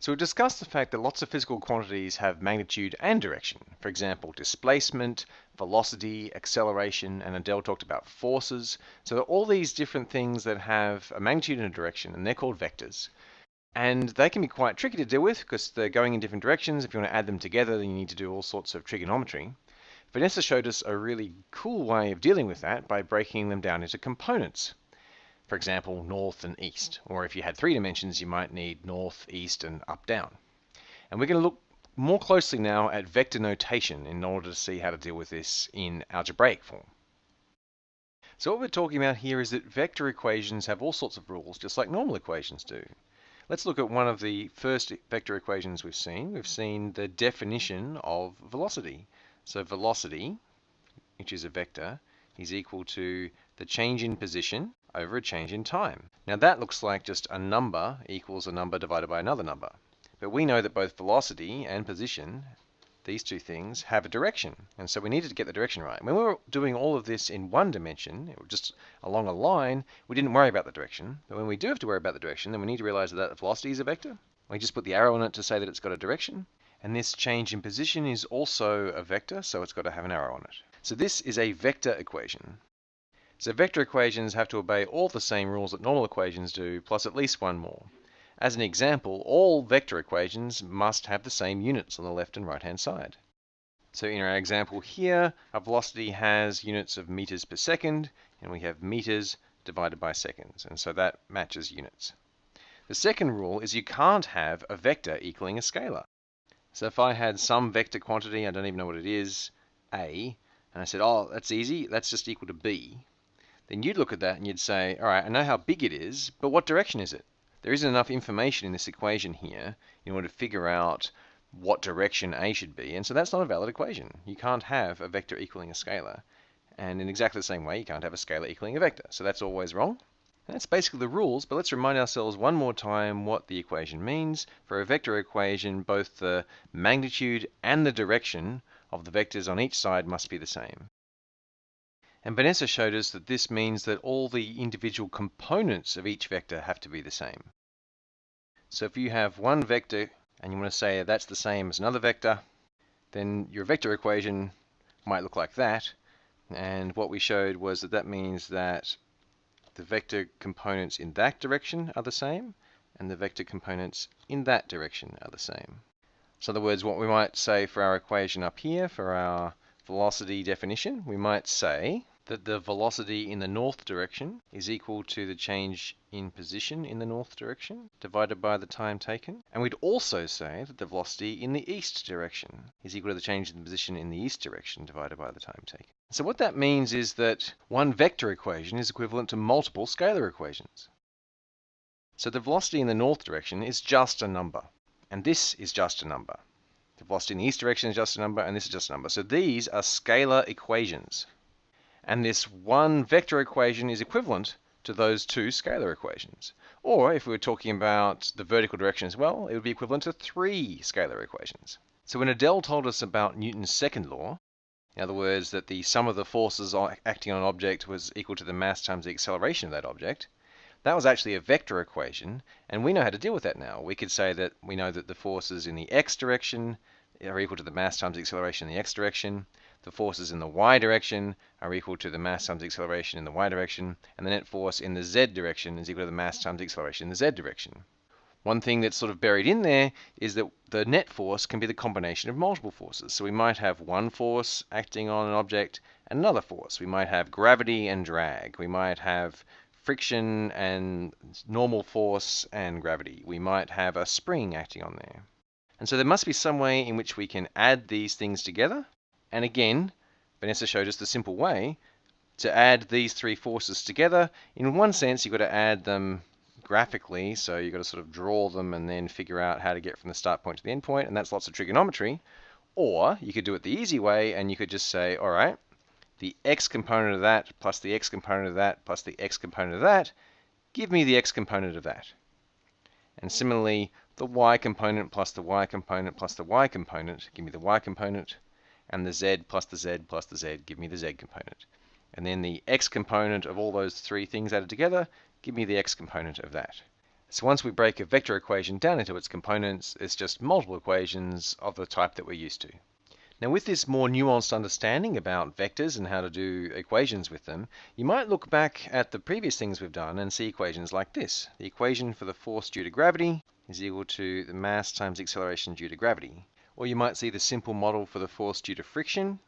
So we've discussed the fact that lots of physical quantities have magnitude and direction. For example, displacement, velocity, acceleration, and Adele talked about forces. So all these different things that have a magnitude and a direction, and they're called vectors. And they can be quite tricky to deal with because they're going in different directions. If you want to add them together, then you need to do all sorts of trigonometry. Vanessa showed us a really cool way of dealing with that by breaking them down into components for example, north and east. Or if you had three dimensions, you might need north, east, and up, down. And we're going to look more closely now at vector notation in order to see how to deal with this in algebraic form. So what we're talking about here is that vector equations have all sorts of rules, just like normal equations do. Let's look at one of the first vector equations we've seen. We've seen the definition of velocity. So velocity, which is a vector, is equal to the change in position over a change in time. Now that looks like just a number equals a number divided by another number. But we know that both velocity and position, these two things, have a direction. And so we needed to get the direction right. When we were doing all of this in one dimension, just along a line, we didn't worry about the direction. But when we do have to worry about the direction, then we need to realize that, velocity is a vector. We just put the arrow on it to say that it's got a direction. And this change in position is also a vector, so it's got to have an arrow on it. So this is a vector equation. So vector equations have to obey all the same rules that normal equations do, plus at least one more. As an example, all vector equations must have the same units on the left and right hand side. So in our example here, our velocity has units of meters per second, and we have meters divided by seconds, and so that matches units. The second rule is you can't have a vector equaling a scalar. So if I had some vector quantity, I don't even know what it is, a, and I said, oh, that's easy, that's just equal to b, then you'd look at that and you'd say, all right, I know how big it is, but what direction is it? There isn't enough information in this equation here in order to figure out what direction A should be, and so that's not a valid equation. You can't have a vector equaling a scalar, and in exactly the same way, you can't have a scalar equaling a vector, so that's always wrong. And that's basically the rules, but let's remind ourselves one more time what the equation means. For a vector equation, both the magnitude and the direction of the vectors on each side must be the same. And Vanessa showed us that this means that all the individual components of each vector have to be the same. So if you have one vector and you want to say that's the same as another vector, then your vector equation might look like that. And what we showed was that that means that the vector components in that direction are the same, and the vector components in that direction are the same. So in other words, what we might say for our equation up here, for our velocity definition, we might say that the velocity in the north direction is equal to the change in position in the north direction divided by the time taken. And we'd also say that the velocity in the east direction is equal to the change in the position in the east direction divided by the time taken. So what that means is that one vector equation is equivalent to multiple scalar equations. So the velocity in the north direction is just a number, and this is just a number. The velocity in the east direction is just a number, and this is just a number. So these are scalar equations. And this one vector equation is equivalent to those two scalar equations. Or if we were talking about the vertical direction as well, it would be equivalent to three scalar equations. So when Adele told us about Newton's second law, in other words, that the sum of the forces acting on an object was equal to the mass times the acceleration of that object, that was actually a vector equation, and we know how to deal with that now. We could say that we know that the forces in the x direction are equal to the mass times the acceleration in the x direction. The forces in the y direction are equal to the mass times the acceleration in the y direction, and the net force in the z direction is equal to the mass times the acceleration in the z direction. One thing that's sort of buried in there is that the net force can be the combination of multiple forces. So we might have one force acting on an object and another force. We might have gravity and drag. We might have friction and normal force and gravity. We might have a spring acting on there. And so there must be some way in which we can add these things together. And again, Vanessa showed us the simple way to add these three forces together. In one sense, you've got to add them graphically, so you've got to sort of draw them and then figure out how to get from the start point to the end point, and that's lots of trigonometry. Or you could do it the easy way, and you could just say, all right, the x component of that plus the x component of that plus the x component of that, give me the x component of that. And similarly, the y component plus the y component plus the y component, give me the y component, and the z plus the z plus the z, give me the z component. And then the x component of all those three things added together, give me the x component of that. So once we break a vector equation down into its components, it's just multiple equations of the type that we're used to. Now with this more nuanced understanding about vectors and how to do equations with them, you might look back at the previous things we've done and see equations like this. The equation for the force due to gravity is equal to the mass times acceleration due to gravity. Or you might see the simple model for the force due to friction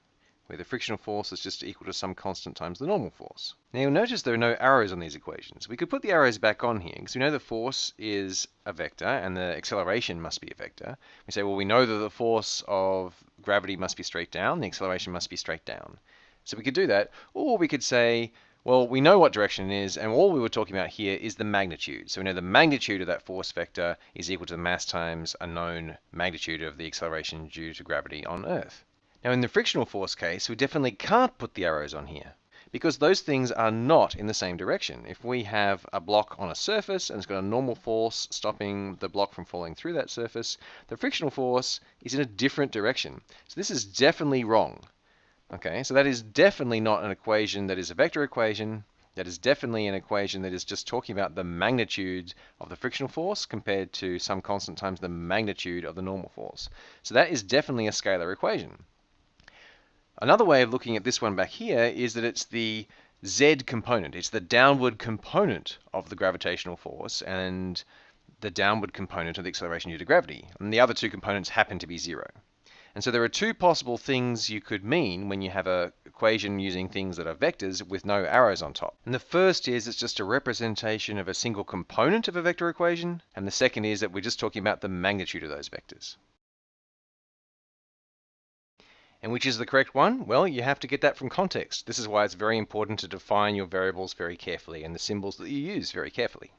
where the frictional force is just equal to some constant times the normal force. Now you'll notice there are no arrows on these equations. We could put the arrows back on here because we know the force is a vector and the acceleration must be a vector. We say, well, we know that the force of gravity must be straight down, the acceleration must be straight down. So we could do that, or we could say, well, we know what direction it is, and all we were talking about here is the magnitude. So we know the magnitude of that force vector is equal to the mass times a known magnitude of the acceleration due to gravity on Earth. Now in the frictional force case, we definitely can't put the arrows on here because those things are not in the same direction. If we have a block on a surface and it's got a normal force stopping the block from falling through that surface, the frictional force is in a different direction. So this is definitely wrong. Okay, so that is definitely not an equation that is a vector equation. That is definitely an equation that is just talking about the magnitude of the frictional force compared to some constant times the magnitude of the normal force. So that is definitely a scalar equation. Another way of looking at this one back here is that it's the z component. It's the downward component of the gravitational force and the downward component of the acceleration due to gravity. And the other two components happen to be zero. And so there are two possible things you could mean when you have a equation using things that are vectors with no arrows on top. And the first is it's just a representation of a single component of a vector equation. And the second is that we're just talking about the magnitude of those vectors. And which is the correct one? Well, you have to get that from context. This is why it's very important to define your variables very carefully and the symbols that you use very carefully.